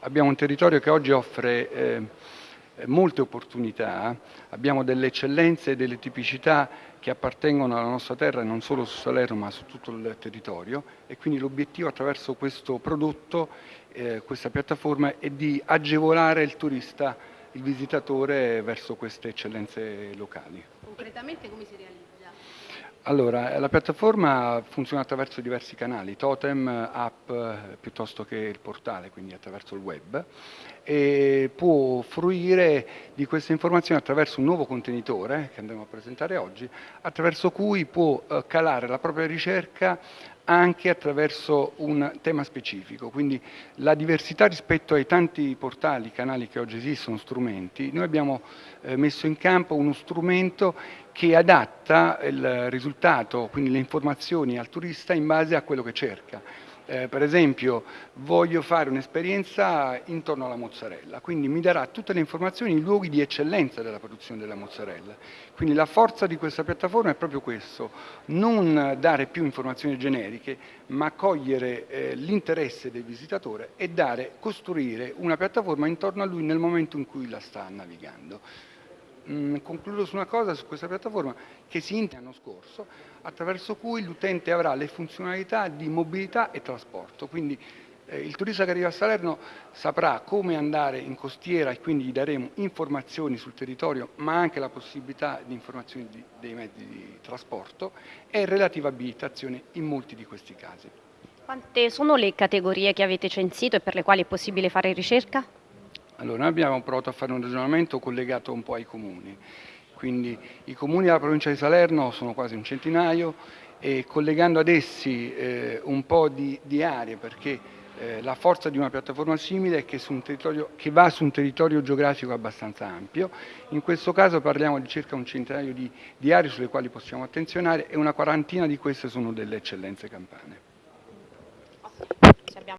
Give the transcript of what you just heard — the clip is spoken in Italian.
abbiamo un territorio che oggi offre eh, molte opportunità, abbiamo delle eccellenze e delle tipicità che appartengono alla nostra terra non solo su Salerno ma su tutto il territorio e quindi l'obiettivo attraverso questo prodotto, eh, questa piattaforma è di agevolare il turista, il visitatore verso queste eccellenze locali. Concretamente come si realizza? Allora, la piattaforma funziona attraverso diversi canali, totem, app, piuttosto che il portale, quindi attraverso il web, e può fruire di queste informazioni attraverso un nuovo contenitore che andremo a presentare oggi, attraverso cui può eh, calare la propria ricerca anche attraverso un tema specifico, quindi la diversità rispetto ai tanti portali, canali che oggi esistono, strumenti, noi abbiamo eh, messo in campo uno strumento che adatta il risultato, quindi le informazioni al turista in base a quello che cerca eh, per esempio voglio fare un'esperienza intorno alla mozzarella, quindi mi darà tutte le informazioni i luoghi di eccellenza della produzione della mozzarella. Quindi la forza di questa piattaforma è proprio questo, non dare più informazioni generiche, ma cogliere eh, l'interesse del visitatore e dare, costruire una piattaforma intorno a lui nel momento in cui la sta navigando. Mm, concludo su una cosa su questa piattaforma che si inizia l'anno scorso, attraverso cui l'utente avrà le funzionalità di mobilità e trasporto. Quindi eh, il turista che arriva a Salerno saprà come andare in costiera e quindi gli daremo informazioni sul territorio, ma anche la possibilità di informazioni di, dei mezzi di trasporto e relativa abilitazione in molti di questi casi. Quante sono le categorie che avete censito e per le quali è possibile fare ricerca? Allora, noi abbiamo provato a fare un ragionamento collegato un po' ai comuni, quindi i comuni della provincia di Salerno sono quasi un centinaio e collegando ad essi eh, un po' di, di aree, perché eh, la forza di una piattaforma simile è che, che, va su un territorio geografico abbastanza ampio, in questo caso parliamo di circa un centinaio di, di aree sulle quali possiamo attenzionare e una quarantina di queste sono delle eccellenze campane.